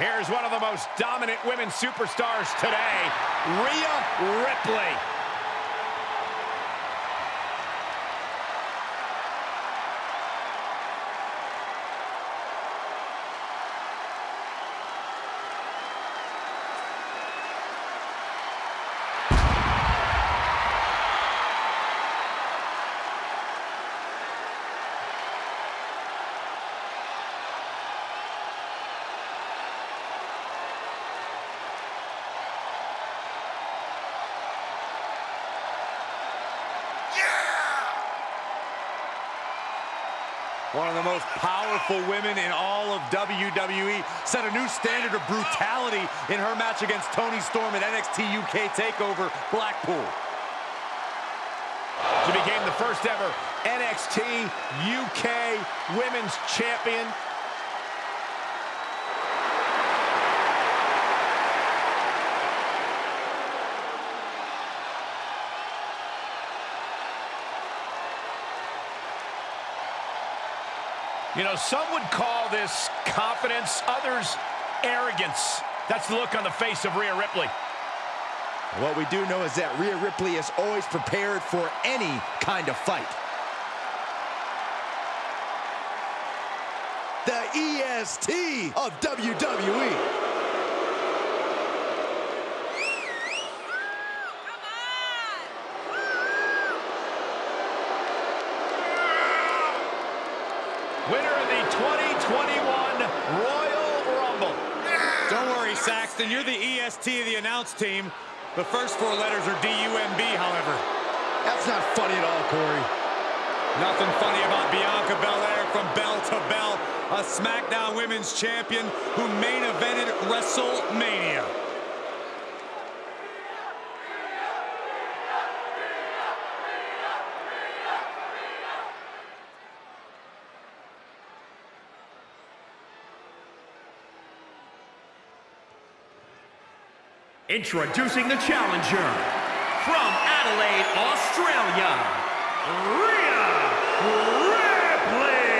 Here's one of the most dominant women superstars today, Rhea Ripley. One of the most powerful women in all of WWE set a new standard of brutality in her match against Toni Storm at NXT UK TakeOver Blackpool. She became the first ever NXT UK Women's Champion You know, some would call this confidence, others arrogance. That's the look on the face of Rhea Ripley. What we do know is that Rhea Ripley is always prepared for any kind of fight. The EST of WWE. Winner of the 2021 Royal Rumble. Don't worry, Saxton. You're the EST of the announce team. The first four letters are D-U-M-B, however. That's not funny at all, Corey. Nothing funny about Bianca Belair from bell to bell. A SmackDown Women's Champion who main evented WrestleMania. Introducing the challenger from Adelaide, Australia, Rhea Ripley.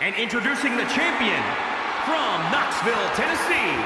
And introducing the champion from Knoxville, Tennessee,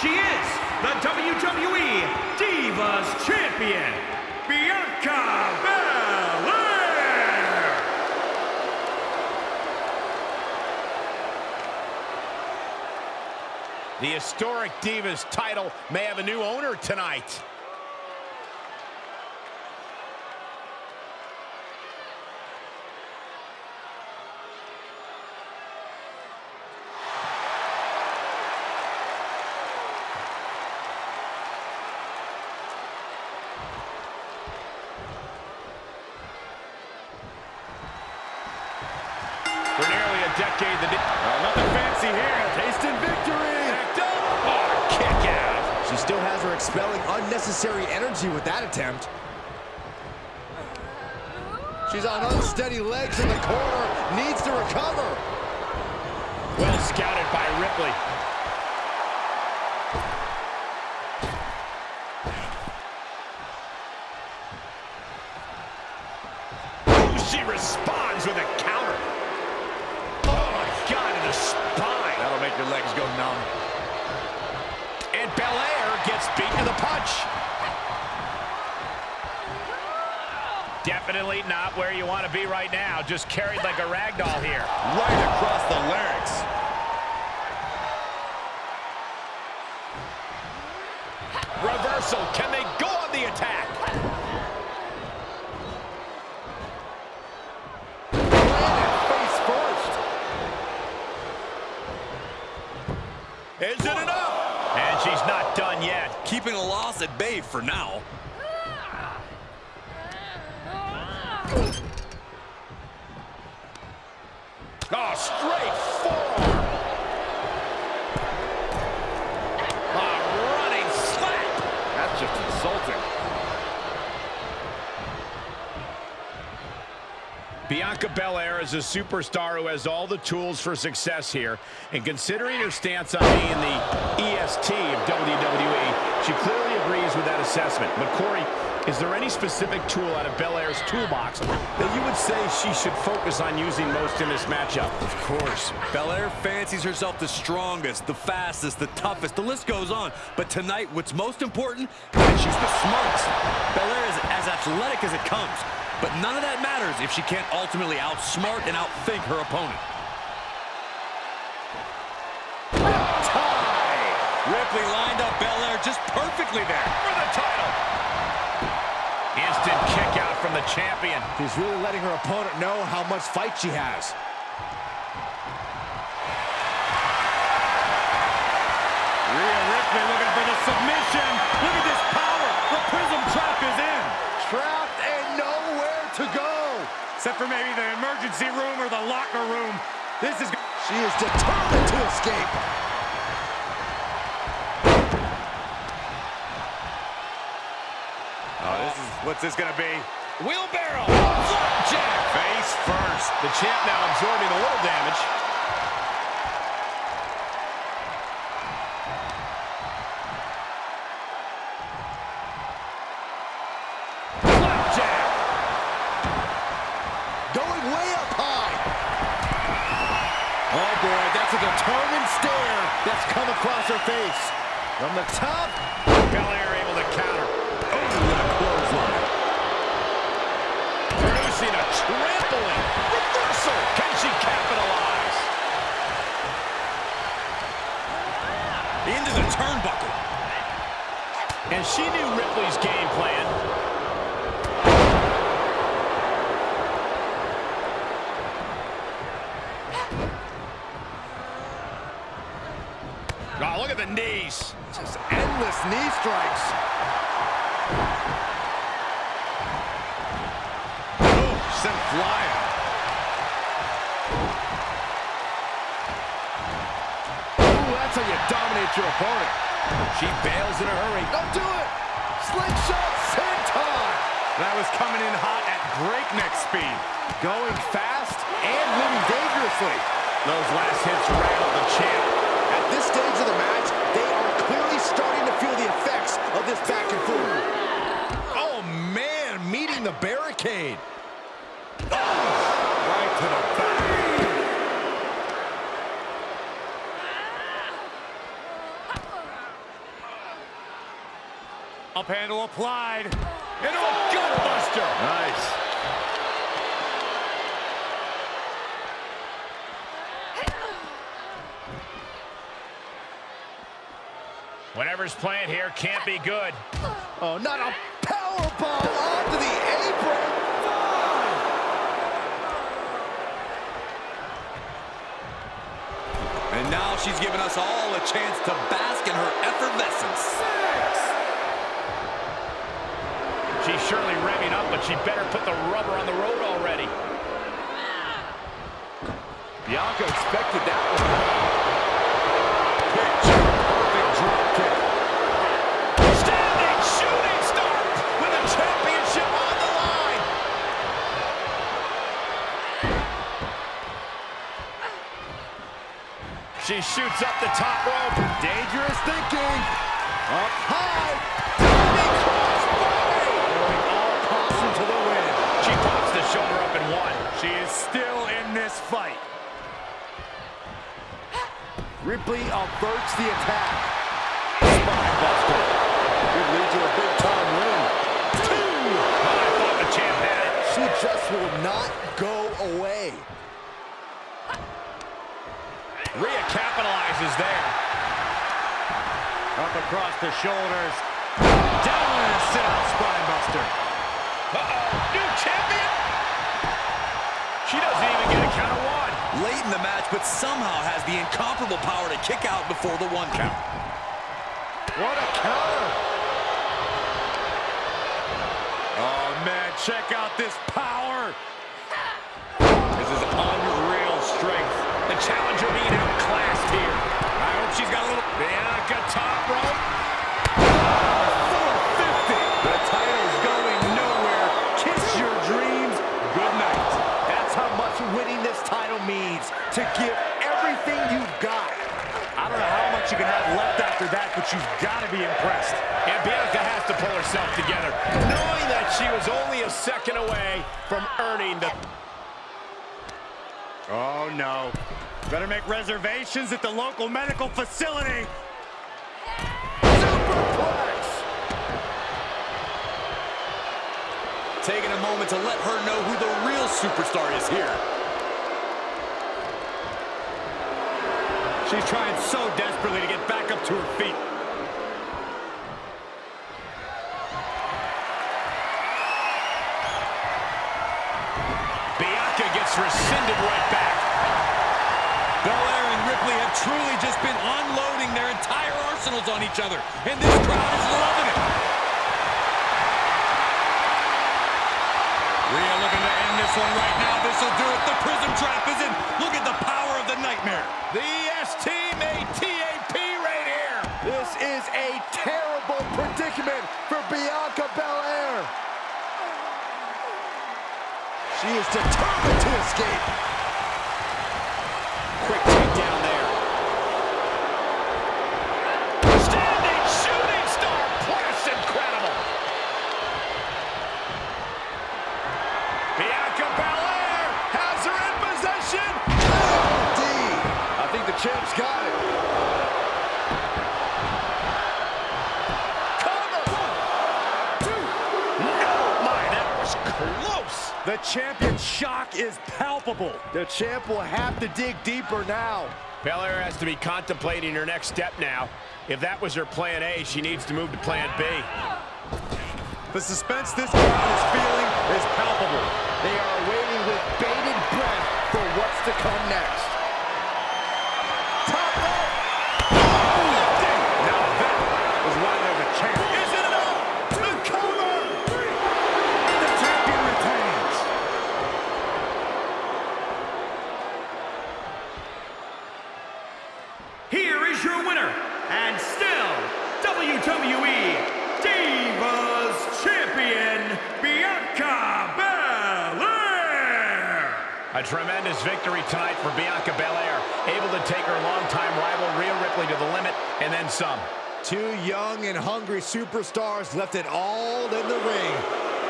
she is the WWE Divas Champion, Bianca Belair. The historic Divas title may have a new owner tonight. Still has her expelling unnecessary energy with that attempt. She's on unsteady legs in the corner. Needs to recover. Well scouted by Ripley. She responds with a counter. Oh my God, in the spine. That'll make your legs go numb. And Belair gets beat to the punch. Definitely not where you want to be right now. Just carried like a rag doll here. Right across the larynx. Reversal. For now. Oh, straight. A ah, running slap. That's just insulting. Bianca Belair is a superstar who has all the tools for success here. And considering her stance on being the EST of WWE, she clearly with that assessment. But Corey, is there any specific tool out of Belair's toolbox that you would say she should focus on using most in this matchup? Of course. Belair fancies herself the strongest, the fastest, the toughest. The list goes on. But tonight, what's most important is she's the smartest. Belair is as athletic as it comes. But none of that matters if she can't ultimately outsmart and outthink her opponent. Tie! Ripley lined up Belair just perfectly there for the title. Instant kick out from the champion. She's really letting her opponent know how much fight she has. Rhea Ripley looking for the submission. Look at this power. The Prism trap is in. Trapped and nowhere to go. Except for maybe the emergency room or the locker room. This is... She is determined to escape. Oh, this is... What's this going to be? Wheelbarrow. Flapjack. Face first. The champ now absorbing a little damage. Flapjack. Going way up high. Oh boy, that's a determined stare that's come across her face. From the top. Belair able to counter. Oh, what a clothesline. Producing a trampling. Reversal. Can she capitalize? Into the turnbuckle. And she knew Ripley's game plan. Oh, look at the knees. Just endless knee strikes. Oh, sent flying. Ooh, that's how you dominate your opponent. She bails in a hurry. Don't do it. Slingshot senton. That was coming in hot at breakneck speed. Going fast and moving dangerously. Those last hits rattled the champ. At this stage of the match, they are clearly starting to feel the effects of this back and forth. Oh, man, meeting the barricade. Oh, right to the back. Up handle applied. Into a gutbuster. Nice. Whatever's playing here can't be good. Oh, not a power bomb onto the apron. And now she's giving us all a chance to bask in her effervescence. She's surely revving up, but she better put the rubber on the road already. Bianca expected that one. She shoots up the top rope. Dangerous thinking. Up high. Diving crossbody. Going all caution to the win. She pops the shoulder up and one. She is still in this fight. Ripley averts the attack. Spine buster. Could lead to a big time win. Two. I thought the champ had it. She just will not go away. Rhea capitalizes there. Up across the shoulders. Down in a sit-out spinebuster. Uh-oh, new champion. She doesn't even get a count of one. Late in the match, but somehow has the incomparable power to kick out before the one count. What a counter. Oh, man, check out this power. To give everything you've got. I don't know how much you can have left after that, but but you've got to be impressed. And Bianca has to pull herself together, knowing that she was only a second away from earning the... Oh, no. Better make reservations at the local medical facility. Superplex. Taking a moment to let her know who the real superstar is here. She's trying so desperately to get back up to her feet. Bianca gets rescinded right back. Belair and Ripley have truly just been unloading their entire arsenals on each other, and this crowd is loving it. Rhea looking to end this one right now. This will do it. The prism trap is in. Look at the power the nightmare. The ST made TAP right here. This is a terrible predicament for Bianca Belair. She is determined to escape. Quick takedown close. The champion's shock is palpable. The champ will have to dig deeper now. Belair has to be contemplating her next step now. If that was her plan A, she needs to move to plan B. The suspense this crowd is feeling is palpable. They are waiting with bated breath for what's to come next. A tremendous victory tonight for Bianca Belair, able to take her longtime rival Rhea Ripley to the limit and then some. Two young and hungry superstars left it all in the ring.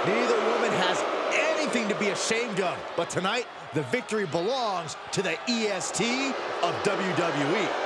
Neither woman has anything to be ashamed of, but tonight, the victory belongs to the EST of WWE.